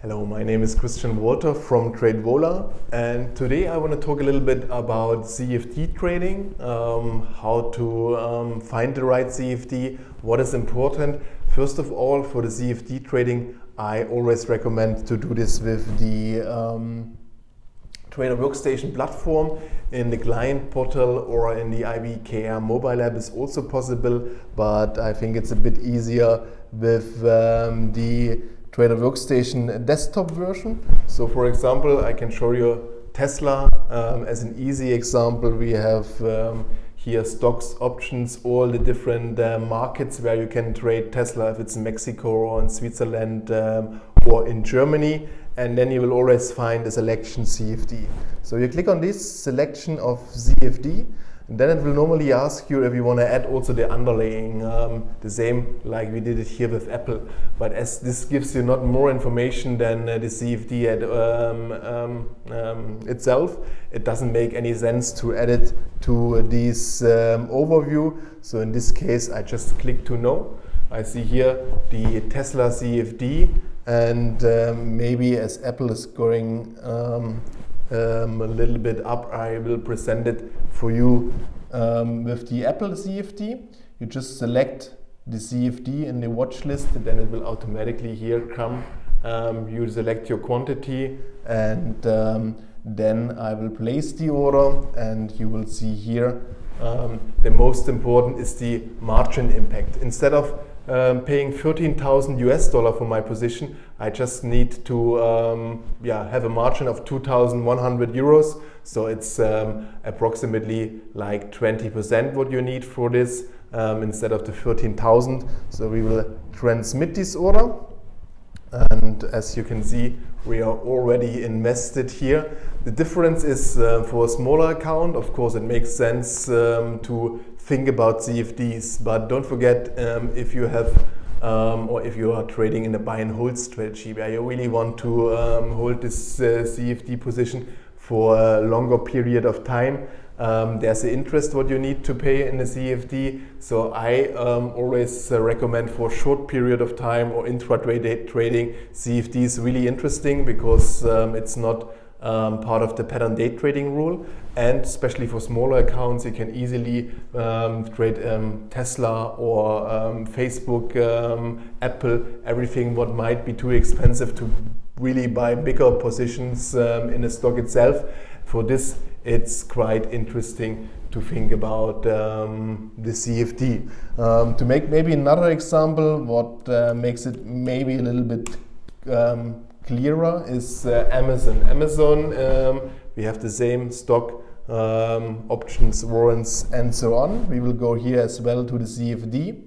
Hello, my name is Christian Walter from TradeVola and today I want to talk a little bit about CFD trading, um, how to um, find the right CFD, what is important. First of all, for the CFD trading, I always recommend to do this with the um, Trader Workstation platform in the client portal or in the IBKR mobile app is also possible, but I think it's a bit easier with um, the Trader Workstation desktop version. So for example, I can show you Tesla um, as an easy example. We have um, here stocks, options, all the different uh, markets where you can trade Tesla, if it's in Mexico or in Switzerland um, or in Germany. And then you will always find a selection CFD. So you click on this selection of CFD then it will normally ask you if you want to add also the underlaying, um, the same like we did it here with Apple. But as this gives you not more information than uh, the CFD um, um, um, itself, it doesn't make any sense to add it to this um, overview. So in this case, I just click to no. I see here the Tesla CFD and um, maybe as Apple is going um, a little bit up. I will present it for you um, with the Apple CFD. You just select the CFD in the watch list, and then it will automatically here come. Um, you select your quantity and um, then I will place the order and you will see here um, the most important is the margin impact. Instead of um, paying 13,000 US dollar for my position, I just need to um, yeah, have a margin of 2,100 euros. So it's um, approximately like 20% what you need for this um, instead of the 13,000. So we will transmit this order. And as you can see, we are already invested here. The difference is uh, for a smaller account, of course, it makes sense um, to think about CFDs, but don't forget um, if you have um, or if you are trading in a buy and hold strategy where you really want to um, hold this uh, CFD position for a longer period of time, um, there's an interest what you need to pay in the CFD. So I um, always uh, recommend for a short period of time or intraday trading, CFD is really interesting because um, it's not um, part of the pattern day trading rule and especially for smaller accounts you can easily um, trade um, Tesla or um, Facebook, um, Apple, everything what might be too expensive to really buy bigger positions um, in the stock itself. For this it's quite interesting to think about the CFD. To make maybe another example, what uh, makes it maybe a little bit clearer is uh, Amazon. Amazon, um, we have the same stock um, options, warrants, and so on. We will go here as well to the CFD.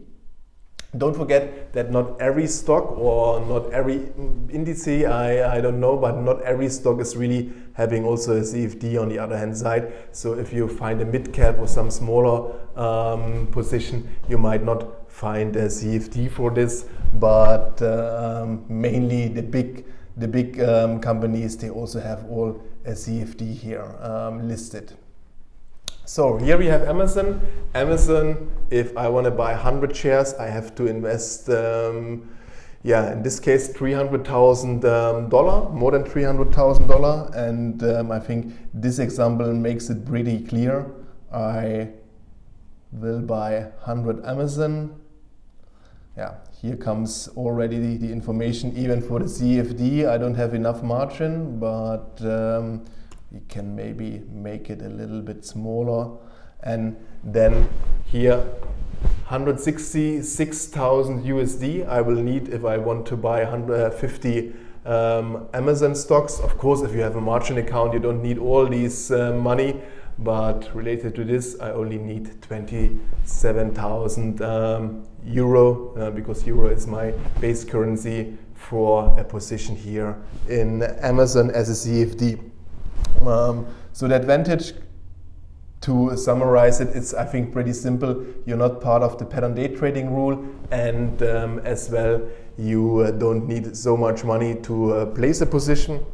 Don't forget that not every stock or not every index, I, I don't know, but not every stock is really having also a CFD on the other hand side. So if you find a mid cap or some smaller um, position, you might not find a CFD for this, but uh, mainly the big the big um, companies, they also have all a CFD here um, listed. So here we have Amazon. Amazon, if I want to buy 100 shares, I have to invest, um, yeah, in this case, $300,000, um, more than $300,000. And um, I think this example makes it pretty clear. I will buy 100 Amazon. Yeah, here comes already the, the, information even for the CFD. I don't have enough margin, but um, we can maybe make it a little bit smaller. And then here 166,000 USD I will need if I want to buy 150 um, Amazon stocks. Of course, if you have a margin account, you don't need all these uh, money but related to this I only need 27,000 um, euro uh, because euro is my base currency for a position here in Amazon as a CFD. Um, so the advantage to summarize it, it's I think pretty simple. You're not part of the pattern day trading rule and um, as well you uh, don't need so much money to uh, place a position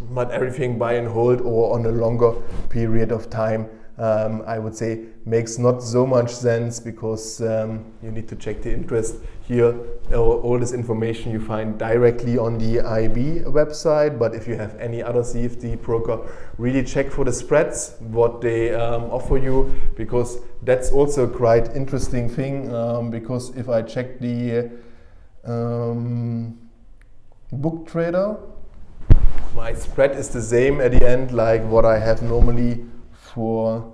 but everything buy and hold or on a longer period of time um, I would say makes not so much sense because um, you need to check the interest here. All, all, this information you find directly on the IB website, but if you have any other CFD broker, really check for the spreads, what they um, offer you, because that's also quite interesting thing. Um, because if I check the um, book trader, my spread is the same at the end like what I have normally for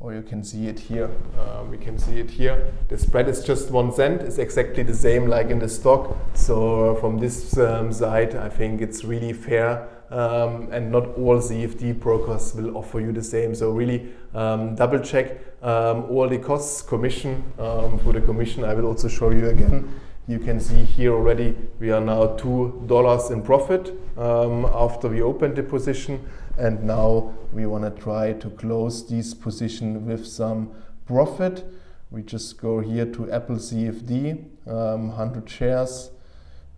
or you can see it here. Uh, we can see it here. The spread is just one cent. It's exactly the same like in the stock. So from this um, side, I think it's really fair. Um, and not all CFD brokers will offer you the same. So really um, double check um, all the costs, commission. Um, for the commission, I will also show you again. You can see here already we are now $2 in profit um, after we opened the position and now we want to try to close this position with some profit. We just go here to Apple CFD, um, 100 shares.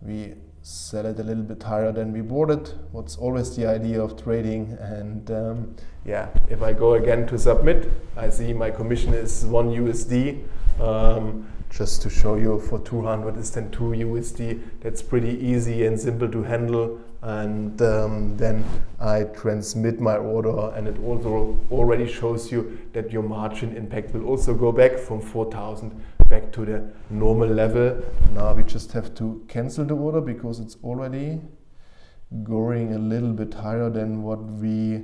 We sell it a little bit higher than we bought it. What's always the idea of trading. And um, yeah, if I go again to submit, I see my commission is one USD. Um, just to show you for 200 is then 2 USD. That's pretty easy and simple to handle. And um, then I transmit my order and it also already shows you that your margin impact will also go back from 4,000 back to the normal level. Now we just have to cancel the order because it's already going a little bit higher than what we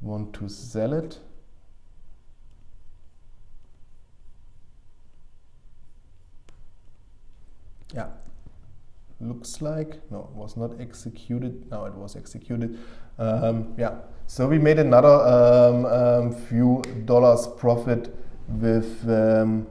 want to sell it. Yeah. Looks like no it was not executed. Now it was executed. Um, yeah. So we made another um, um, few dollars profit with um,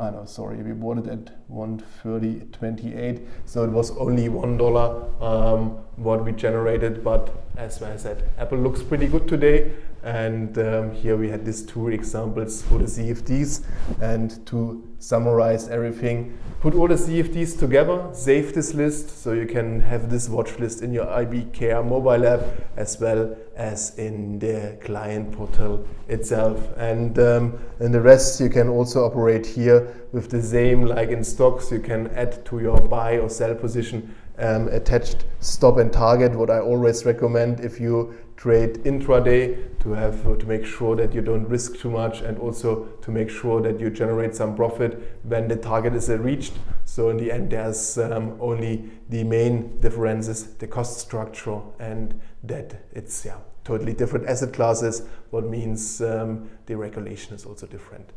I know, sorry, we bought it at 130.28, so it was only one dollar um, what we generated. But as I said, Apple looks pretty good today, and um, here we had these two examples for the CFDs. And to summarize everything, put all the CFDs together, save this list so you can have this watch list in your IBKR mobile app as well as in the client portal itself. And, um, and the rest you can also operate here with the same like in stocks. You can add to your buy or sell position um, attached stop and target. What I always recommend if you trade intraday to have to make sure that you don't risk too much and also to make sure that you generate some profit when the target is reached. So in the end, there's um, only the main differences, the cost structure and that it's yeah totally different asset classes, what means um, the regulation is also different.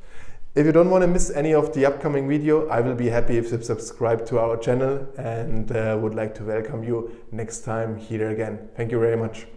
If you don't want to miss any of the upcoming video, I will be happy if you subscribe to our channel and uh, would like to welcome you next time here again. Thank you very much.